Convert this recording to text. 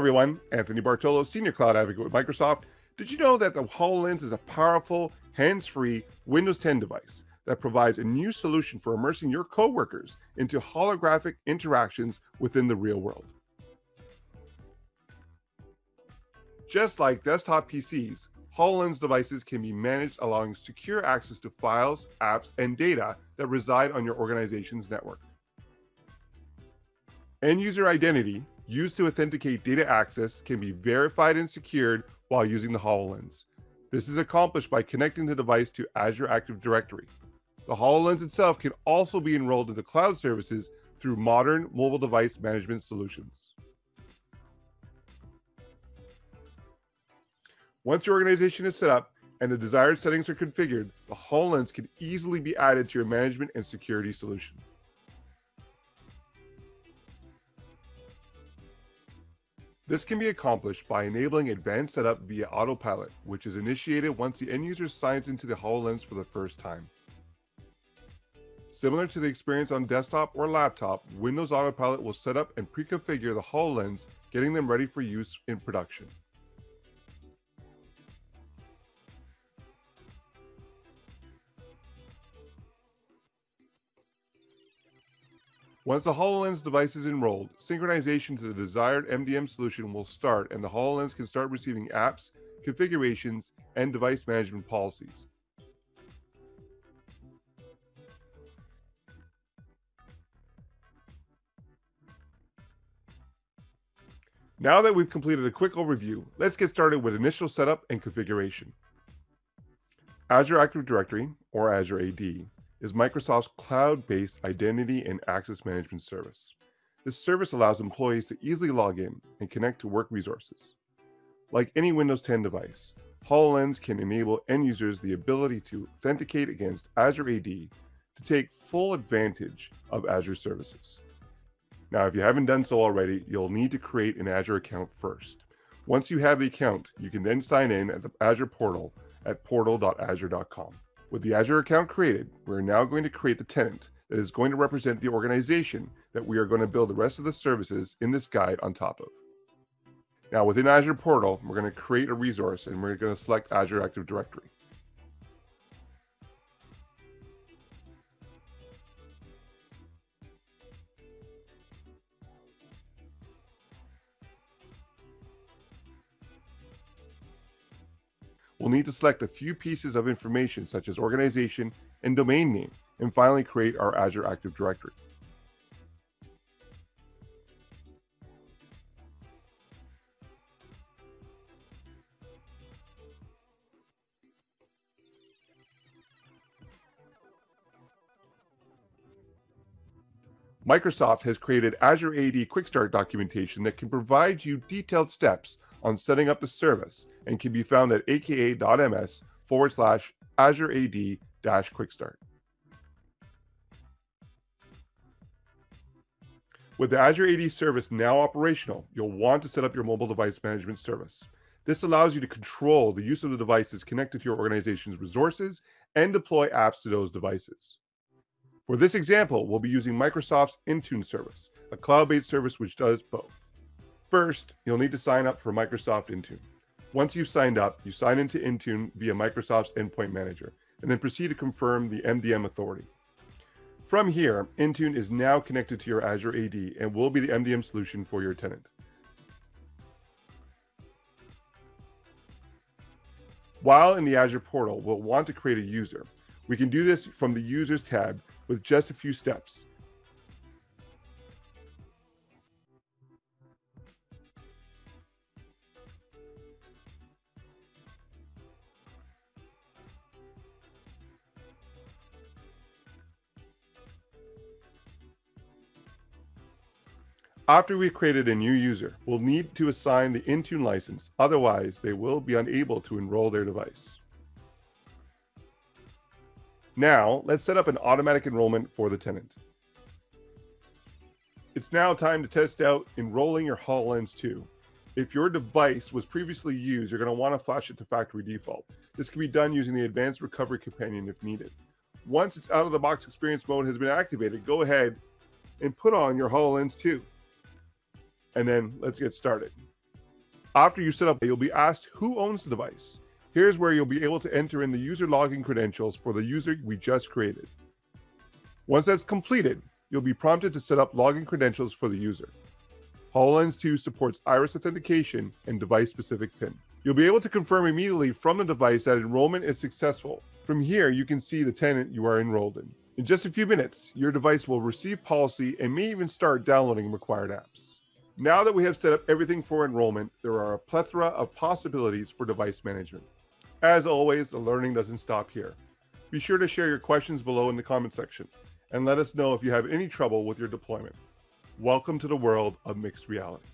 everyone. Anthony Bartolo, Senior Cloud Advocate with Microsoft. Did you know that the HoloLens is a powerful, hands free Windows 10 device that provides a new solution for immersing your coworkers into holographic interactions within the real world? Just like desktop PCs, HoloLens devices can be managed, allowing secure access to files, apps, and data that reside on your organization's network. End user identity used to authenticate data access can be verified and secured while using the HoloLens. This is accomplished by connecting the device to Azure Active Directory. The HoloLens itself can also be enrolled into cloud services through modern mobile device management solutions. Once your organization is set up and the desired settings are configured, the HoloLens can easily be added to your management and security solution. This can be accomplished by enabling advanced setup via autopilot, which is initiated once the end user signs into the HoloLens for the first time. Similar to the experience on desktop or laptop, Windows Autopilot will set up and pre-configure the HoloLens, getting them ready for use in production. Once the HoloLens device is enrolled, synchronization to the desired MDM solution will start and the HoloLens can start receiving apps, configurations, and device management policies. Now that we've completed a quick overview, let's get started with initial setup and configuration. Azure Active Directory, or Azure AD, is Microsoft's cloud-based identity and access management service. This service allows employees to easily log in and connect to work resources. Like any Windows 10 device, HoloLens can enable end users the ability to authenticate against Azure AD to take full advantage of Azure services. Now, if you haven't done so already, you'll need to create an Azure account first. Once you have the account, you can then sign in at the Azure portal at portal.azure.com. With the Azure account created, we're now going to create the tenant that is going to represent the organization that we are going to build the rest of the services in this guide on top of. Now within Azure Portal, we're going to create a resource and we're going to select Azure Active Directory. We'll need to select a few pieces of information such as organization and domain name, and finally create our Azure Active Directory. Microsoft has created Azure AD Quick Start documentation that can provide you detailed steps on setting up the service and can be found at aka.ms forward slash Azure AD dash Quick Start. With the Azure AD service now operational, you'll want to set up your mobile device management service. This allows you to control the use of the devices connected to your organization's resources and deploy apps to those devices. For this example, we'll be using Microsoft's Intune service, a cloud-based service which does both. First, you'll need to sign up for Microsoft Intune. Once you've signed up, you sign into Intune via Microsoft's Endpoint Manager, and then proceed to confirm the MDM authority. From here, Intune is now connected to your Azure AD and will be the MDM solution for your tenant. While in the Azure portal, we'll want to create a user. We can do this from the Users tab with just a few steps. After we've created a new user, we'll need to assign the Intune license. Otherwise, they will be unable to enroll their device. Now, let's set up an automatic enrollment for the tenant. It's now time to test out enrolling your HoloLens 2. If your device was previously used, you're going to want to flash it to factory default. This can be done using the Advanced Recovery Companion if needed. Once it's out of the box experience mode has been activated, go ahead and put on your HoloLens 2 and then let's get started. After you set up, you'll be asked who owns the device. Here's where you'll be able to enter in the user login credentials for the user we just created. Once that's completed, you'll be prompted to set up login credentials for the user. HoloLens 2 supports iris authentication and device-specific PIN. You'll be able to confirm immediately from the device that enrollment is successful. From here, you can see the tenant you are enrolled in. In just a few minutes, your device will receive policy and may even start downloading required apps. Now that we have set up everything for enrollment, there are a plethora of possibilities for device management. As always, the learning doesn't stop here. Be sure to share your questions below in the comment section and let us know if you have any trouble with your deployment. Welcome to the world of mixed reality.